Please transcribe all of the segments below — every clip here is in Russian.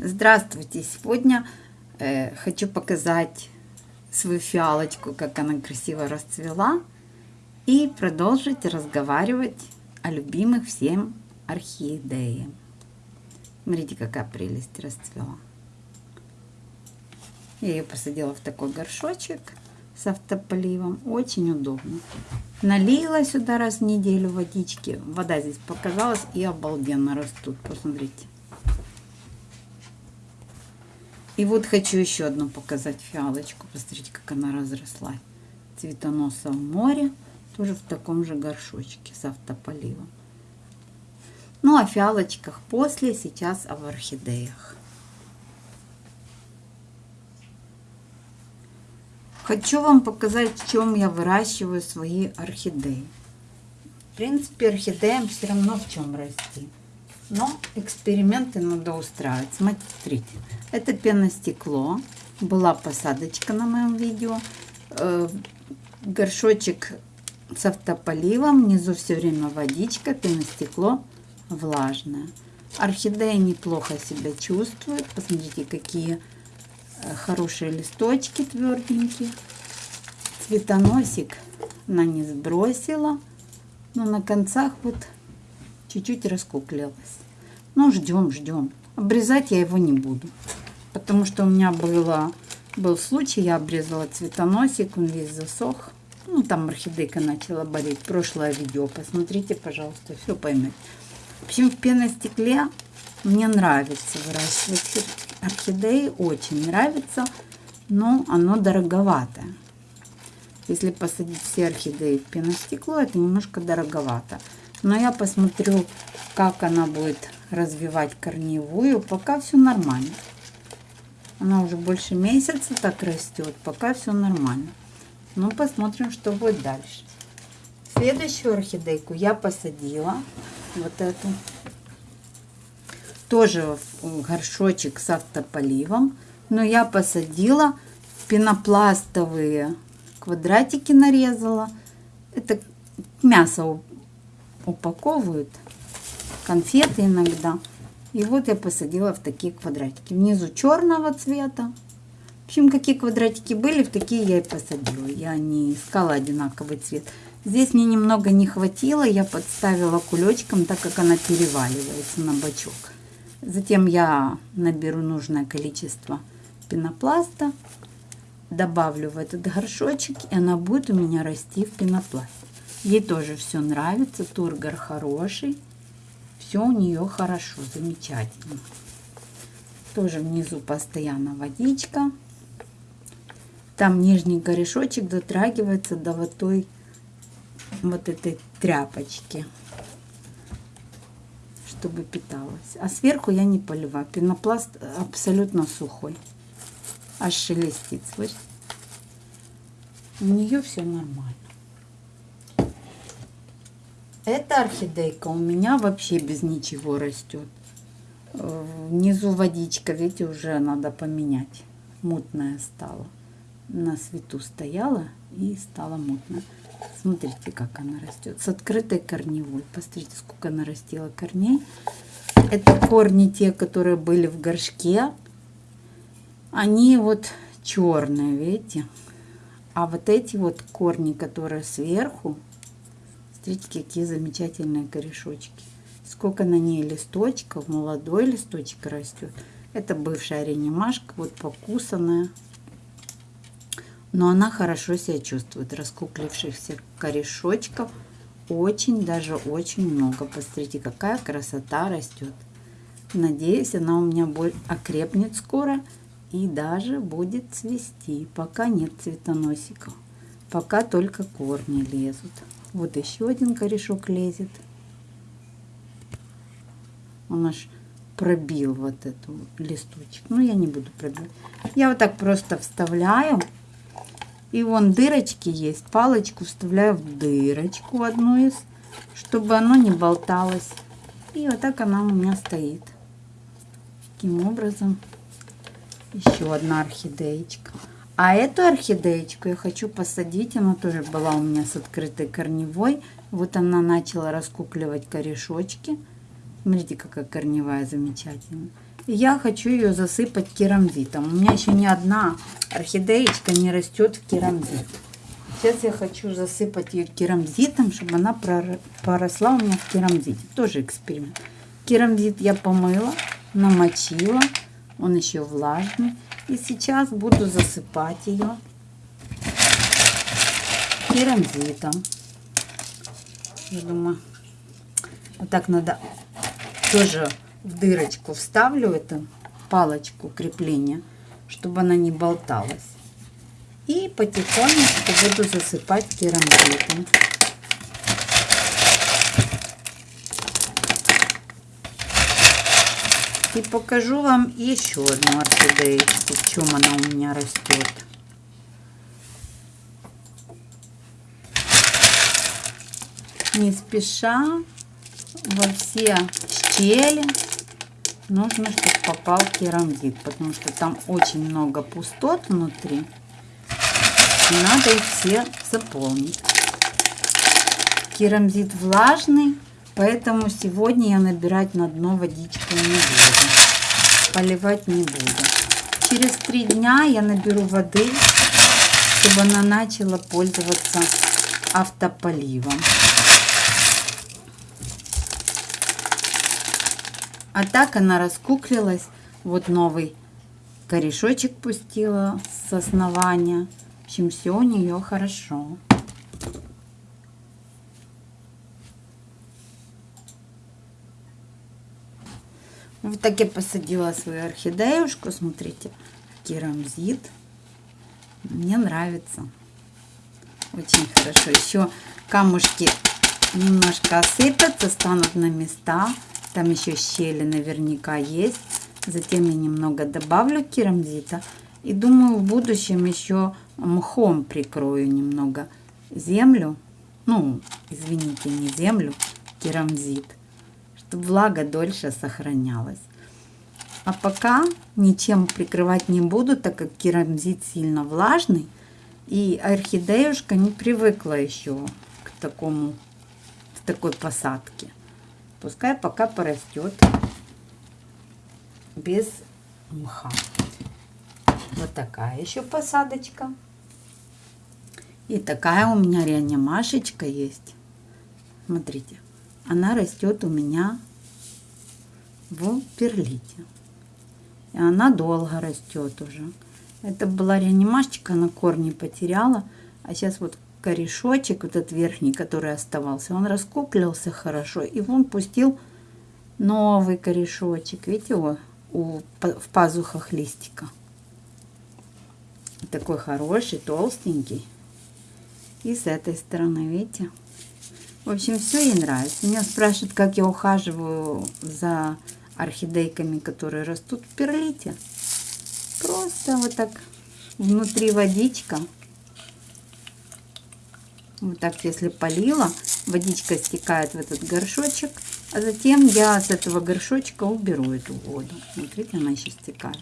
Здравствуйте! Сегодня э, хочу показать свою фиалочку, как она красиво расцвела, и продолжить разговаривать о любимых всем орхидеях. Смотрите, какая прелесть расцвела. Я ее посадила в такой горшочек с автополивом. Очень удобно. Налила сюда раз в неделю водички. Вода здесь показалась и обалденно растут. Посмотрите. И вот хочу еще одну показать фиалочку. Посмотрите, как она разросла. Цветоноса в море. Тоже в таком же горшочке с автополивом. Ну, о фиалочках после, сейчас об орхидеях. Хочу вам показать, в чем я выращиваю свои орхидеи. В принципе, орхидеям все равно в чем расти. Но эксперименты надо устраивать. Смотрите, это пеностекло. Была посадочка на моем видео. Э, горшочек с автополивом. Внизу все время водичка, пеностекло влажное. Орхидея неплохо себя чувствует. Посмотрите, какие э, хорошие листочки тверденькие. Цветоносик она не сбросила. Но на концах вот чуть-чуть раскуклилась. Ну, ждем, ждем. Обрезать я его не буду. Потому что у меня было, был случай, я обрезала цветоносик, он весь засох. Ну, там орхидейка начала болеть. Прошлое видео посмотрите, пожалуйста, все поймете. В общем, в пеностекле мне нравится выращивать орхидеи, очень нравится, но оно дороговатое. Если посадить все орхидеи в пеностекло, это немножко дороговато. Но я посмотрю, как она будет развивать корневую. Пока все нормально. Она уже больше месяца так растет. Пока все нормально. Ну, посмотрим, что будет дальше. Следующую орхидейку я посадила. Вот эту. Тоже в горшочек с автополивом. Но я посадила пенопластовые квадратики нарезала. Это мясо упаковывают, конфеты иногда. И вот я посадила в такие квадратики. Внизу черного цвета. В общем, какие квадратики были, в такие я и посадила. Я не искала одинаковый цвет. Здесь мне немного не хватило, я подставила кулечком, так как она переваливается на бочок. Затем я наберу нужное количество пенопласта, добавлю в этот горшочек, и она будет у меня расти в пенопласте. Ей тоже все нравится, тургор хороший. Все у нее хорошо, замечательно. Тоже внизу постоянно водичка. Там нижний корешочек дотрагивается до вот той вот этой тряпочки, чтобы питалась. А сверху я не поливаю. Пенопласт абсолютно сухой. Аж шелестит, слышите? У нее все нормально. Эта орхидейка у меня вообще без ничего растет. Внизу водичка, видите, уже надо поменять. Мутная стала. На свету стояла и стала мутная. Смотрите, как она растет. С открытой корневой. Посмотрите, сколько она растила корней. Это корни те, которые были в горшке. Они вот черные, видите? А вот эти вот корни, которые сверху, Смотрите, какие замечательные корешочки. Сколько на ней листочков, молодой листочек растет. Это бывшая реанимашка, вот покусанная. Но она хорошо себя чувствует. Раскуклившихся корешочков очень, даже очень много. Посмотрите, какая красота растет. Надеюсь, она у меня окрепнет скоро и даже будет цвести. Пока нет цветоносиков. Пока только корни лезут. Вот еще один корешок лезет. Он аж пробил вот эту листочек. Ну, я не буду пробивать. Я вот так просто вставляю. И вон дырочки есть. Палочку вставляю в дырочку одну из, чтобы оно не болталось. И вот так она у меня стоит. Таким образом. Еще одна орхидеечка. А эту орхидеечку я хочу посадить. Она тоже была у меня с открытой корневой. Вот она начала раскукливать корешочки. Смотрите, какая корневая замечательная. Я хочу ее засыпать керамзитом. У меня еще ни одна орхидеечка не растет в керамзит. Сейчас я хочу засыпать ее керамзитом, чтобы она поросла у меня в керамзите. Тоже эксперимент. Керамзит я помыла, намочила. Он еще влажный. И сейчас буду засыпать ее керамзитом. Я думаю, вот так надо тоже в дырочку вставлю эту палочку крепления, чтобы она не болталась. И потихонечку буду засыпать керамзитом. И покажу вам еще одну орхидеечку, в чем она у меня растет. Не спеша во все щели нужно, чтобы попал керамзит, потому что там очень много пустот внутри. Надо их все заполнить. Керамзит влажный, поэтому сегодня я набирать на дно водичку не буду. Поливать не буду. Через три дня я наберу воды, чтобы она начала пользоваться автополивом. А так она раскуклилась. Вот новый корешочек пустила с основания. В общем, все у нее хорошо. Вот так я посадила свою орхидеюшку. Смотрите, керамзит. Мне нравится. Очень хорошо. Еще камушки немножко осыпятся, станут на места. Там еще щели наверняка есть. Затем я немного добавлю керамзита. И думаю, в будущем еще мхом прикрою немного землю. Ну, извините, не землю, керамзит. Влага дольше сохранялась. А пока ничем прикрывать не буду, так как керамзит сильно влажный. И орхидеюшка не привыкла еще к такому, к такой посадке. Пускай пока порастет без мха. Вот такая еще посадочка. И такая у меня реанимашечка есть. Смотрите, она растет у меня в перлите. И она долго растет уже. Это была реанимашечка, на корни потеряла. А сейчас вот корешочек, вот этот верхний, который оставался, он раскуклился хорошо. И он пустил новый корешочек. Видите, его у, в пазухах листика. Такой хороший, толстенький. И с этой стороны, видите? В общем, все ей нравится. Меня спрашивают, как я ухаживаю за орхидейками, которые растут в перлите. Просто вот так внутри водичка. Вот так, если полила, водичка стекает в этот горшочек. А затем я с этого горшочка уберу эту воду. Смотрите, она еще стекает.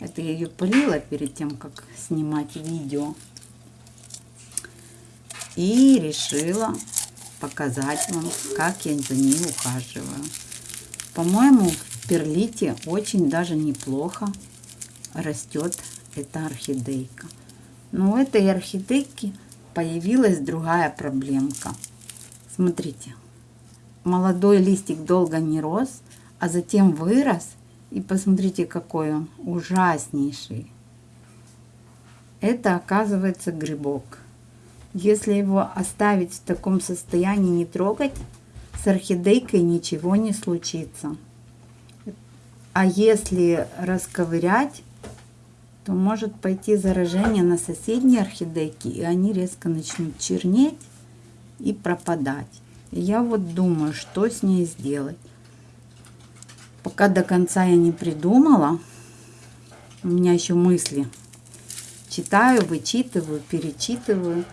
Это я ее полила перед тем, как снимать видео. И решила показать вам, как я за ней ухаживаю. По-моему, в перлите очень даже неплохо растет эта орхидейка. Но у этой орхидейки появилась другая проблемка. Смотрите, молодой листик долго не рос, а затем вырос. И посмотрите, какой он ужаснейший. Это оказывается грибок. Если его оставить в таком состоянии, не трогать, с орхидейкой ничего не случится. А если расковырять, то может пойти заражение на соседние орхидейки, и они резко начнут чернеть и пропадать. Я вот думаю, что с ней сделать. Пока до конца я не придумала, у меня еще мысли. Читаю, вычитываю, перечитываю.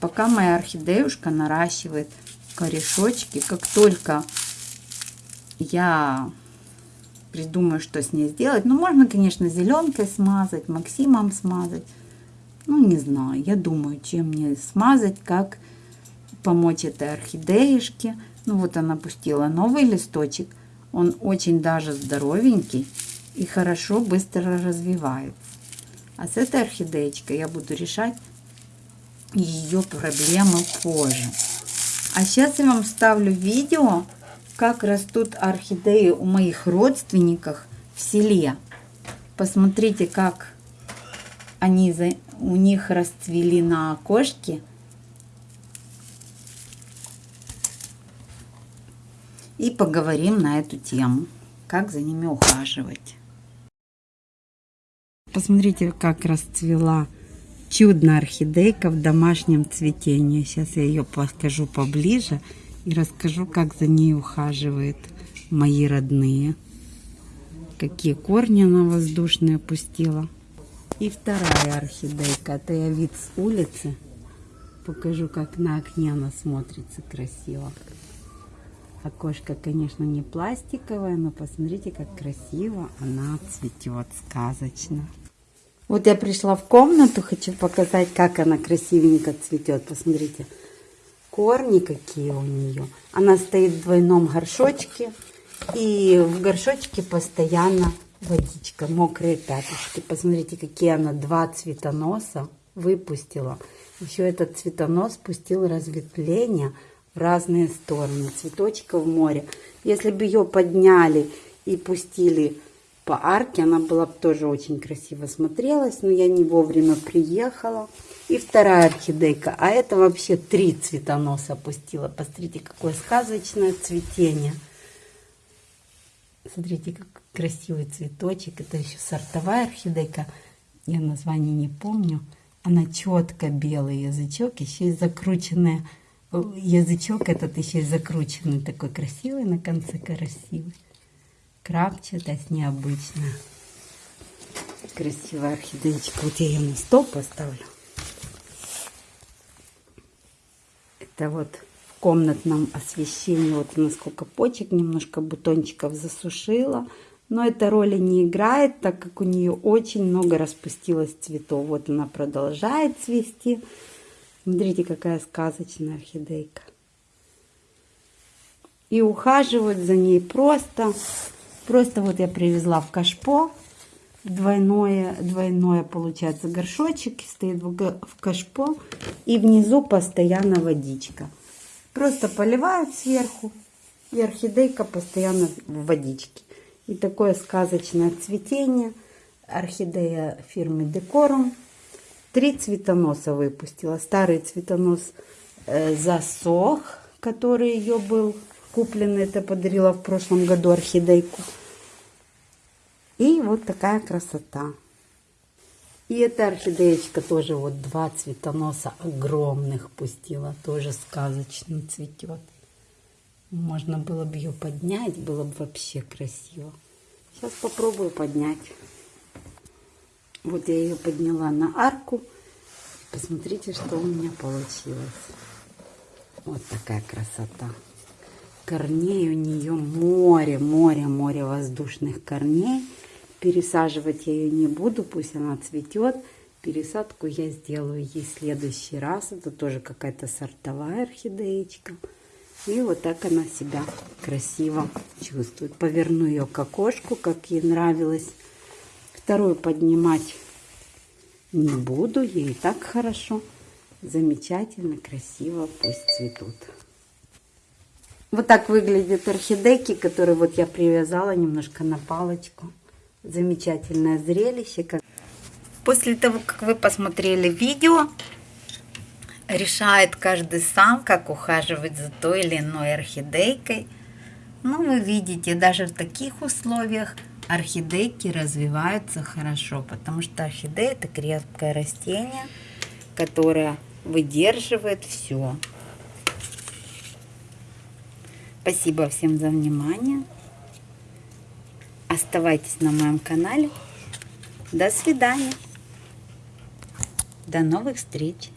Пока моя орхидеюшка наращивает корешочки, как только я придумаю, что с ней сделать. Ну, можно, конечно, зеленкой смазать, Максимом смазать. Ну, не знаю, я думаю, чем мне смазать, как помочь этой орхидеюшке. Ну, вот она пустила новый листочек. Он очень даже здоровенький. и хорошо, быстро развивается. А с этой орхидеечкой я буду решать ее проблемы позже. А сейчас я вам ставлю видео, как растут орхидеи у моих родственников в селе. Посмотрите, как они за, у них расцвели на окошке. И поговорим на эту тему, как за ними ухаживать. Посмотрите, как расцвела чудная орхидейка в домашнем цветении. Сейчас я ее покажу поближе и расскажу, как за ней ухаживают мои родные. Какие корни она воздушные пустила. И вторая орхидейка. Это я вид с улицы. Покажу, как на окне она смотрится красиво. Окошко, конечно, не пластиковое, но посмотрите, как красиво она цветет, сказочно. Вот я пришла в комнату, хочу показать, как она красивенько цветет. Посмотрите, корни какие у нее. Она стоит в двойном горшочке, и в горшочке постоянно водичка, мокрые пяточки. Посмотрите, какие она два цветоноса выпустила. Еще этот цветонос пустил разветвление в разные стороны. Цветочка в море. Если бы ее подняли и пустили по арке. Она была бы тоже очень красиво смотрелась, но я не вовремя приехала. И вторая орхидейка. А это вообще три цветоноса опустила. Посмотрите, какое сказочное цветение. Смотрите, как красивый цветочек. Это еще сортовая орхидейка. Я название не помню. Она четко белый язычок, еще и закрученная. Язычок этот еще и закрученный, такой красивый, на конце красивый крапчатая, необычно. Красивая орхидеечка. Вот я ее на стол поставлю. Это вот в комнатном освещении. Вот насколько почек, немножко бутончиков засушила. Но эта роли не играет, так как у нее очень много распустилось цветов. Вот она продолжает цвести. Смотрите, какая сказочная орхидейка. И ухаживать за ней просто Просто вот я привезла в кашпо. Двойное, двойное получается горшочек стоит в кашпо. И внизу постоянно водичка. Просто поливают сверху. И орхидейка постоянно в водичке. И такое сказочное цветение. Орхидея фирмы Декорум. Три цветоноса выпустила. Старый цветонос э, засох, который ее был купленный. Это подарила в прошлом году орхидейку. И вот такая красота. И эта орхидеечка тоже вот два цветоноса огромных пустила. Тоже сказочно цветет. Можно было бы ее поднять, было бы вообще красиво. Сейчас попробую поднять. Вот я ее подняла на арку. Посмотрите, что у меня получилось. Вот такая красота. Корней у нее море, море, море воздушных корней. Пересаживать я ее не буду, пусть она цветет. Пересадку я сделаю ей в следующий раз. Это тоже какая-то сортовая орхидеечка. И вот так она себя красиво чувствует. Поверну ее к окошку, как ей нравилось. Вторую поднимать не буду. Ей так хорошо. Замечательно, красиво, пусть цветут. Вот так выглядят орхидейки, которые вот я привязала немножко на палочку замечательное зрелище. После того, как вы посмотрели видео, решает каждый сам, как ухаживать за той или иной орхидейкой. Ну, вы видите, даже в таких условиях орхидейки развиваются хорошо, потому что орхидея это крепкое растение, которое выдерживает все. Спасибо всем за внимание. Оставайтесь на моем канале. До свидания. До новых встреч.